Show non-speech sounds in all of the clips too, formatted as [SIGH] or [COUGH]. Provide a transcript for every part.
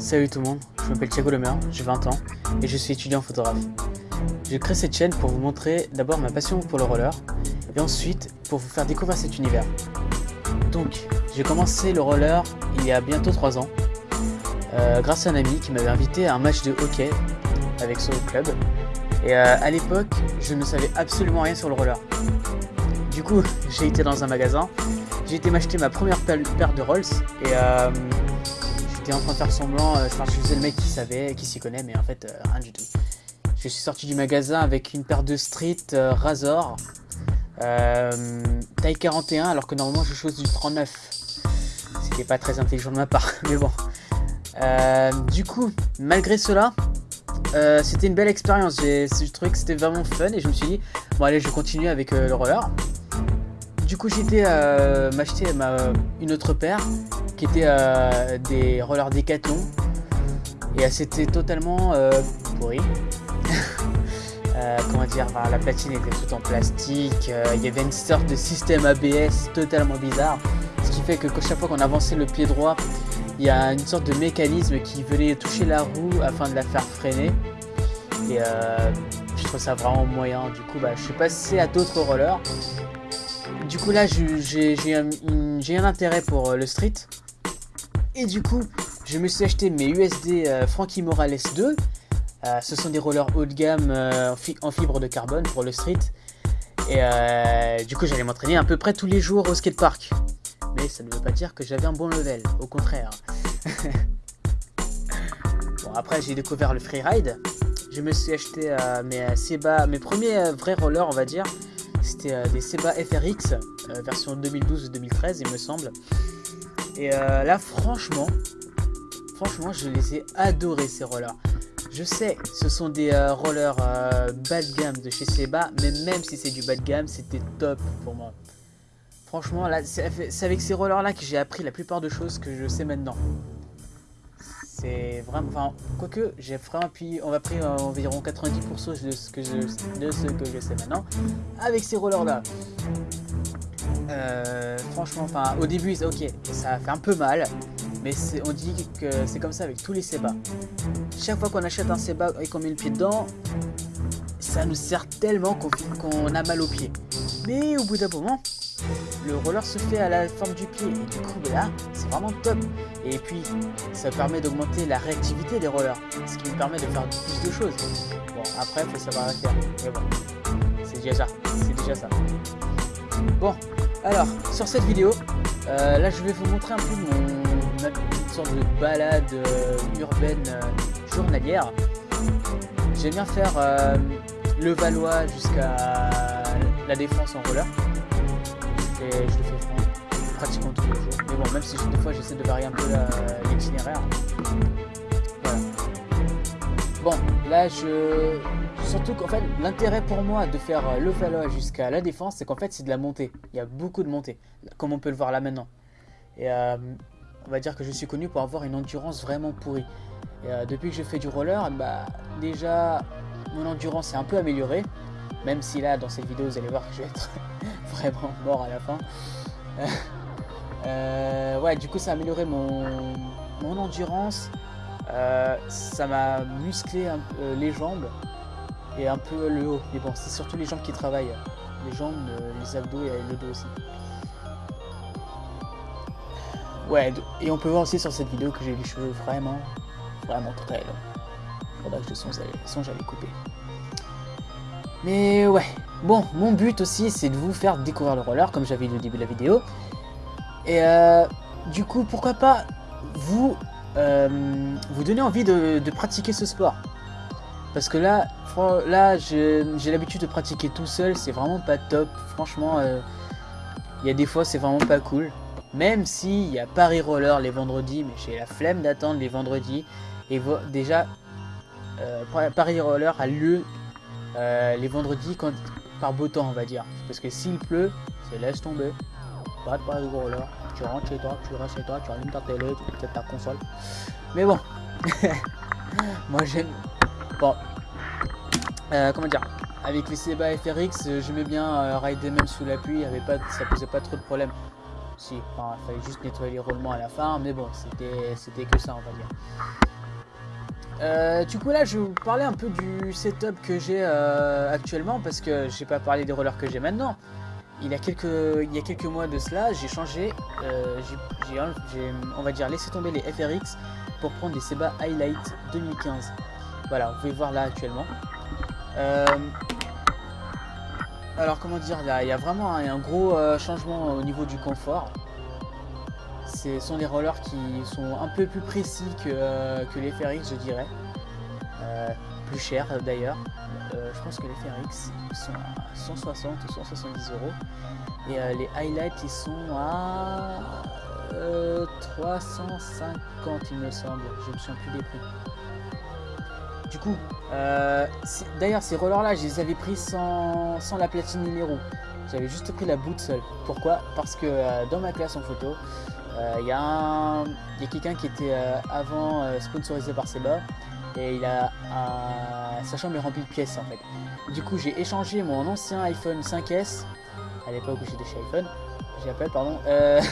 Salut tout le monde, je m'appelle Thiago Lemer, j'ai 20 ans et je suis étudiant photographe. J'ai créé cette chaîne pour vous montrer d'abord ma passion pour le roller et ensuite pour vous faire découvrir cet univers. Donc, j'ai commencé le roller il y a bientôt 3 ans euh, grâce à un ami qui m'avait invité à un match de hockey avec son club et euh, à l'époque, je ne savais absolument rien sur le roller. Du coup, [LAUGHS] j'ai été dans un magasin, j'ai été m'acheter ma première paire de Rolls et euh, j'étais en train de faire semblant, euh, je faisais le mec qui savait, qui s'y connaît, mais en fait, euh, rien du tout. Je suis sorti du magasin avec une paire de Street Razor, taille 41, alors que normalement je chose du 39. C'était pas très intelligent de ma part, [LAUGHS] mais bon. du coup, malgré cela, euh, c'était une belle expérience, je trouvais que c'était vraiment fun et je me suis dit, bon allez je continue avec euh, le roller. Du coup été euh, m'acheter une autre paire qui était des rollers Decathlon et c'était totalement pourri. [LAUGHS] comment dire, la platine était toute en plastique, il y avait une sorte de système ABS totalement bizarre, ce qui fait que chaque fois qu'on avançait le pied droit, il y a une sorte de mécanisme qui venait toucher la roue afin de la faire freiner. Et euh, je trouve ça vraiment moyen. Du coup, bah, je suis passé à d'autres rollers. Du coup, là, j'ai un, intérêt pour euh, le street. Et du coup, je me suis acheté mes USD euh, Frankie Morales 2. ce sont des rollers haut de gamme en, fibre de carbone pour le street. Et du coup, j'allais m'entraîner à peu près tous les jours au skatepark mais ça ne veut pas dire que j'avais un bon level, au contraire. [LAUGHS] bon, après j'ai découvert le freeride. Je me suis acheté euh, mes, euh, Seba, mes premiers euh, vrais rollers, on va dire. C'était des Seba FRX, version 2012-2013, il me semble. Et là, franchement, franchement, je les ai adorés, ces rollers. Je sais, ce sont des rollers bas de gamme de chez Seba, mais même si c'est du bas de gamme, c'était top pour moi. Franchement, c'est avec ces rollers-là que j'ai appris la plupart de choses que je sais maintenant. C'est vraiment... Enfin, quoique, j'ai vraiment appris... On va pris environ 90% de ce, que je, de ce que je sais maintenant avec ces rollers-là. Euh, franchement, enfin, au début, ok, ça fait un peu mal. Mais on dit que c'est comme ça avec tous les Seba. Chaque fois qu'on achète un Seba et qu'on met le pied dedans, ça nous sert tellement qu'on a mal au pied. Mais au bout d'un moment, le roller se fait à la forme du pied. Et du coup là c'est vraiment top. Et puis ça permet d'augmenter la réactivité des rollers ce qui me permet de faire plus de choses. Bon après il faut savoir la faire. Mais bon c'est déjà ça. C'est déjà ça. Bon alors sur cette vidéo euh, là je vais vous montrer un peu mon petite sorte de balade euh, urbaine euh, journalière. J'aime bien faire le Valois jusqu'à la défense en roller je le fais pratiquement tous les jours. Mais bon, même si des fois j'essaie de varier un peu l'itinéraire. Voilà. Bon, là je... Surtout qu'en fait, l'intérêt pour moi de faire le Valois jusqu'à la défense, c'est qu'en fait c'est de la montée. Il y a beaucoup de montées, comme on peut le voir là maintenant. Et euh, on va dire que je suis connu pour avoir une endurance vraiment pourrie. Euh, depuis que je fais du roller, bah déjà mon endurance est un peu améliorée. Même si là, dans cette vidéo, vous allez voir que je vais être vraiment mort à la fin. [LAUGHS] Euh, ouais, du coup, ça a amélioré mon, mon endurance. Euh, ça m'a musclé euh, les jambes et un peu le haut. Mais bon, c'est surtout les jambes qui travaillent. Les jambes, les abdos et le dos aussi. Ouais, et on peut voir aussi sur cette vidéo que j'ai les cheveux vraiment, vraiment très longs. Faudra que je songe à les couper. Mais ouais, bon, mon but aussi, c'est de vous faire découvrir le roller, comme j'avais dit au début de la vidéo. Et euh, du coup, pourquoi pas vous, euh, vous donner envie de, pratiquer ce sport? Parce que là, là j'ai l'habitude de pratiquer tout seul, c'est vraiment pas top. Franchement, euh, il y a des fois, c'est vraiment pas cool. Même s'il y a Paris Roller les vendredis, mais j'ai la flemme d'attendre les vendredis. Et déjà, Paris Roller a lieu euh, les vendredis quand, par beau temps on va dire. Parce que s'il pleut, c'est laisse tomber. Pas de pas de gros là. Tu rentres chez toi, tu restes chez toi, tu allumes ta télé, tu peut-être ta console. Mais bon. [LAUGHS] Moi j'aime. Bon. Euh, comment dire? Avec les Seba FRX, j'aimais bien euh, rider même sous la pluie, avait pas, ça posait pas trop de problèmes. si, enfin, il fallait juste nettoyer les roulements à la fin, mais bon, c'était que ça, on va dire. Euh, du coup là je vais vous parler un peu du setup que j'ai euh, actuellement parce que j'ai pas parlé des rollers que j'ai maintenant. Il y, a quelques, il y a quelques mois de cela, j'ai changé, euh, j'ai on va dire laissé tomber les FRX pour prendre des Seba Highlight 2015. Voilà, vous pouvez voir là actuellement. alors comment dire, il y a, vraiment un, gros changement au niveau du confort. Ce sont des rollers qui sont un peu plus précis que, euh, les FRX, je dirais. Euh, plus cher d'ailleurs. Euh, je pense que les FRX sont à 160 ou 170 euros. Et les highlights, ils sont à 350, il me semble. Je me souviens plus des prix. Du coup, d'ailleurs, ces rollers-là, je les avais pris sans, la platine numéro. J'avais juste pris la boot seule. Pourquoi? Parce que dans ma classe en photo, il euh, y a, quelqu'un qui était euh, avant euh, sponsorisé par Seba et il a sa chambre est remplie de pièces en fait. Du coup j'ai échangé mon ancien iPhone 5S à l'époque où j'étais chez iPhone, j'appelle pardon,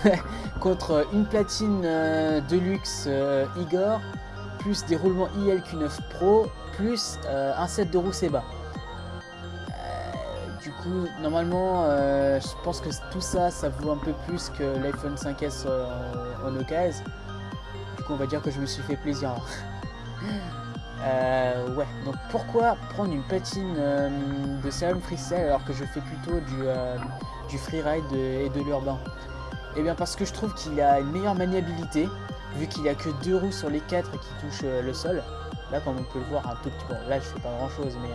[LAUGHS] contre une platine Deluxe Igor plus des roulements ILQ9 Pro plus un set de roues Seba. Du coup, normalement, euh, je pense que tout ça, ça vaut un peu plus que l'iPhone 5S euh, en, occasion. Du coup, on va dire que je me suis fait plaisir. [LAUGHS] Euh, ouais, donc pourquoi prendre une patine de Salon Freestyle alors que je fais plutôt du, du freeride et de l'urbain? Eh bien parce que je trouve qu'il a une meilleure maniabilité, vu qu'il n'y a que deux roues sur les quatre qui touchent le sol. Là, comme on peut le voir un tout petit peu, là je fais pas grand chose, mais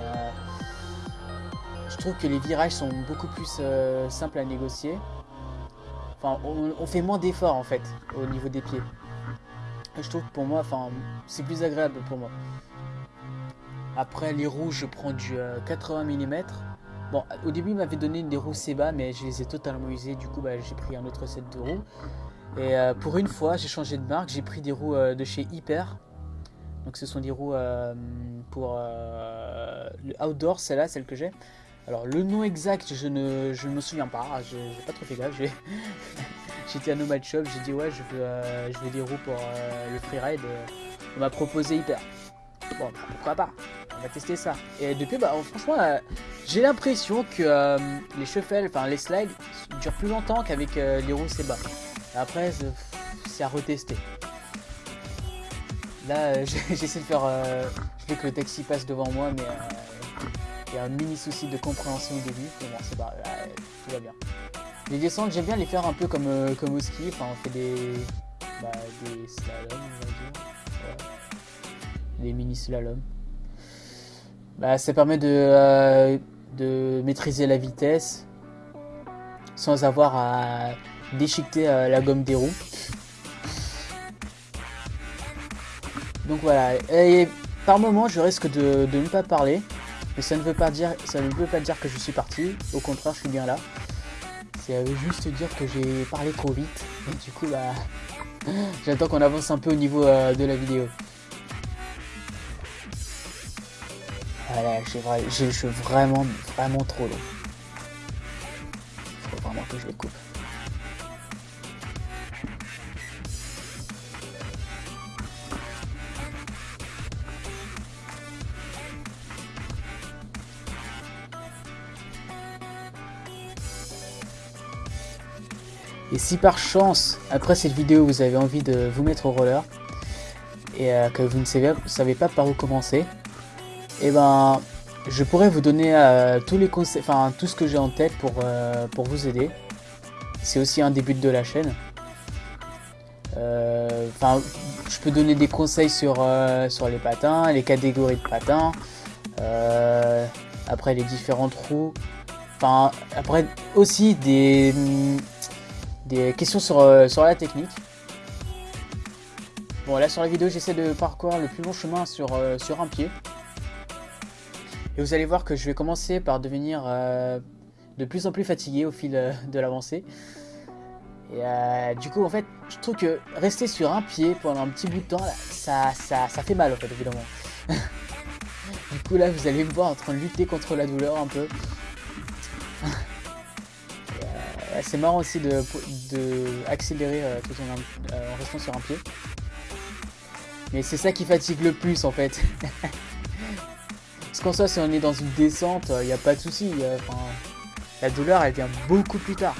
je trouve que les virages sont beaucoup plus euh, simples à négocier. Enfin, on, fait moins d'efforts en fait au niveau des pieds. je trouve que pour moi, enfin, c'est plus agréable pour moi. Après les roues, je prends du 80 euh, mm. Bon, au début, il m'avait donné des roues Seba, mais je les ai totalement usées. Du coup, bah, j'ai pris un autre set de roues. Et euh, pour une fois, j'ai changé de marque. J'ai pris des roues de chez Hyper. Donc, ce sont des roues pour le outdoor, celle-là, celle que j'ai. Alors le nom exact, je ne je me souviens pas, j'ai pas trop fait gaffe. [LAUGHS] J'étais à Nomad Shop, j'ai dit ouais je veux, euh, je veux des roues pour euh, le freeride. On m'a proposé hyper. Bon bah, pourquoi pas, on va tester ça. Et depuis bah franchement euh, j'ai l'impression que les shuffles, enfin les slides durent plus longtemps qu'avec les roues Seba. Après c'est à retester. Là [LAUGHS] j'essaie de faire... je veux que le taxi passe devant moi mais y a un mini souci de compréhension au début, mais bon, c'est pas, tout va bien. Les descentes, j'aime bien les faire un peu comme, euh, comme au ski, enfin on fait des, bah, des slaloms, on va dire. Des mini slaloms. Bah, ça permet de, euh, de maîtriser la vitesse sans avoir à déchiqueter euh, la gomme des roues. Donc voilà, et par moment je risque de, de ne pas parler mais ça ne veut pas dire, ça ne veut pas dire que je suis parti. Au contraire, je suis bien là. C'est juste dire que j'ai parlé trop vite. Et du coup, bah, [LAUGHS] j'attends qu'on avance un peu au niveau euh, de la vidéo. Voilà, j'ai les cheveux vraiment, vraiment trop. Il faut vraiment que je les coupe. Et si par chance, après cette vidéo, vous avez envie de vous mettre au roller, et euh, que vous ne savez, pas par où commencer, et eh ben, je pourrais vous donner euh, tous les conseils, enfin tout ce que j'ai en tête pour, euh, pour vous aider. C'est aussi un début de la chaîne. Enfin, je peux donner des conseils sur, sur les patins, les catégories de patins, après les différentes roues. Enfin, après aussi des, des questions sur, euh, sur la technique. Bon là sur la vidéo j'essaie de parcourir le plus long chemin sur, euh, un pied. Et vous allez voir que je vais commencer par devenir euh, de plus en plus fatigué au fil de l'avancée. Et du coup en fait je trouve que rester sur un pied pendant un petit bout de temps ça, ça, ça fait mal en fait évidemment. [LAUGHS] du coup là vous allez me voir en train de lutter contre la douleur un peu. C'est marrant aussi de, de accélérer euh, tout en, euh, en, restant sur un pied. Mais c'est ça qui fatigue le plus en fait. [LAUGHS] Parce qu'en soi, si on est dans une descente, il n'y a pas de souci. la douleur, elle vient beaucoup plus tard.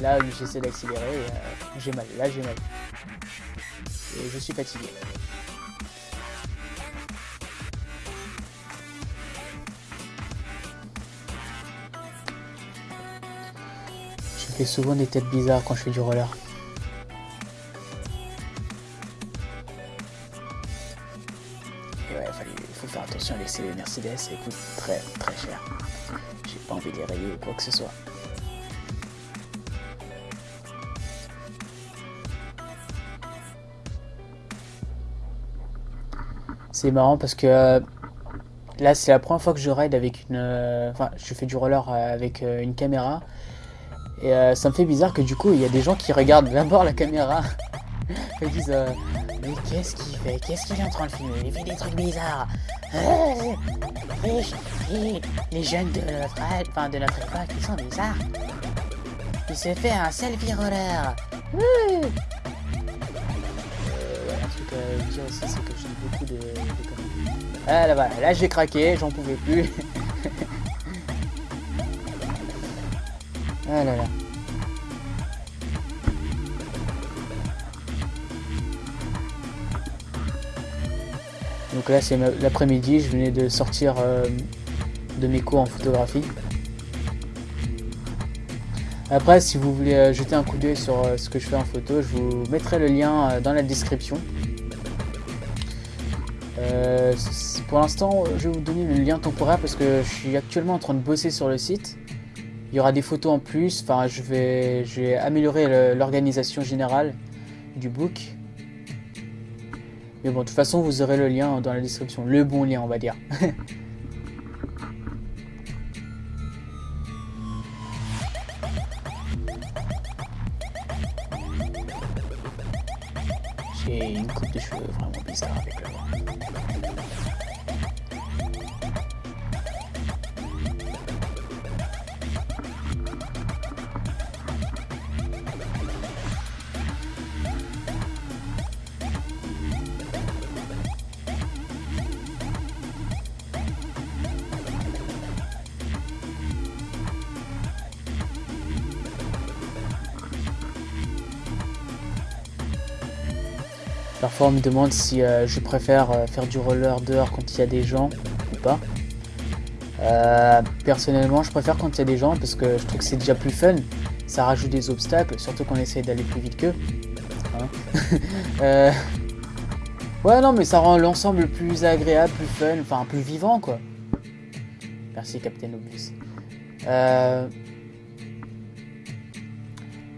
Là, j'essaie d'accélérer, euh, j'ai mal. Là, j'ai mal. Et je suis fatigué. Je fais souvent des têtes bizarres quand je fais du roller. ouais, il faut faire attention avec ces Mercedes, ça coûte très très cher. J'ai pas envie de les rayer ou quoi que ce soit. C'est marrant parce que euh, là, c'est la première fois que je ride avec une. Euh, enfin, je fais du roller euh, avec une caméra. Et ça me fait bizarre que du coup, il y a des gens qui regardent d'abord la caméra. [LAUGHS] Ils disent Mais qu'est-ce qu'il fait? Qu'est-ce qu'il est en train de filmer? Il fait des trucs bizarres. les, jeunes de notre, enfin, de notre époque, ils sont bizarres. Il se fait un selfie roller. dire aussi, c'est que j'aime beaucoup de, Ah là, voilà, là j'ai craqué, j'en pouvais plus. [LAUGHS] ah là là. Donc là c'est l'après-midi, je venais de sortir euh, de mes cours en photographie. Après, si vous voulez euh, jeter un coup d'œil sur euh, ce que je fais en photo, je vous mettrai le lien dans la description. Pour l'instant, je vais vous donner le lien temporaire parce que je suis actuellement en train de bosser sur le site. Il y aura des photos en plus. Enfin, je vais, je vais améliorer l'organisation générale du book. Mais bon, de toute façon, vous aurez le lien dans la description. Le bon lien, on va dire. [LAUGHS] J'ai une coupe de cheveux vraiment bizarre avec Parfois on me demande si euh, je préfère euh, faire du roller dehors quand il y a des gens ou pas. Euh, personnellement je préfère quand il y a des gens parce que je trouve que c'est déjà plus fun. Ça rajoute des obstacles, surtout qu'on essaye d'aller plus vite qu'eux. Hein. [LAUGHS] ouais non mais ça rend l'ensemble plus agréable, plus fun, enfin plus vivant quoi. Merci Captain Obvious.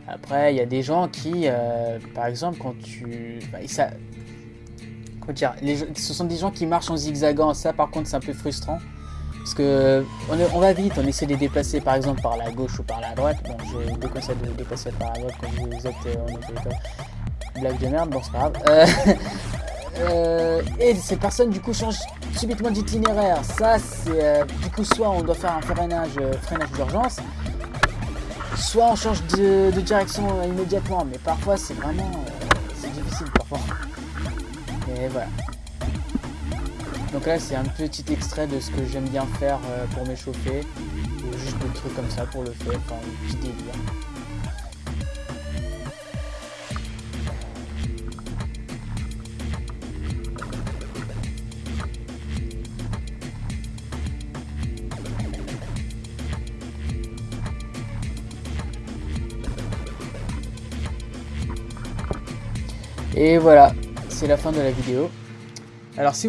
Après, il y a des gens qui, euh, par exemple, quand tu... Ça... dire Ce sont des gens qui marchent en zigzagant. Ça, par contre, c'est un peu frustrant. Parce que on, va vite, on essaie de les déplacer par exemple par la gauche ou par la droite. Bon, je déconseille de les déplacer par la droite quand vous êtes euh, en Blague de merde, bon c'est pas grave. [LAUGHS] Euh, et ces personnes du coup changent subitement d'itinéraire. Ça c'est du coup soit on doit faire un freinage, freinage d'urgence, soit on change de, direction immédiatement, mais parfois c'est vraiment euh, difficile parfois. Et voilà. Donc là c'est un petit extrait de ce que j'aime bien faire euh, pour m'échauffer, ou juste des trucs comme ça pour le faire, enfin un délire. Et voilà, c'est la fin de la vidéo. Alors si vous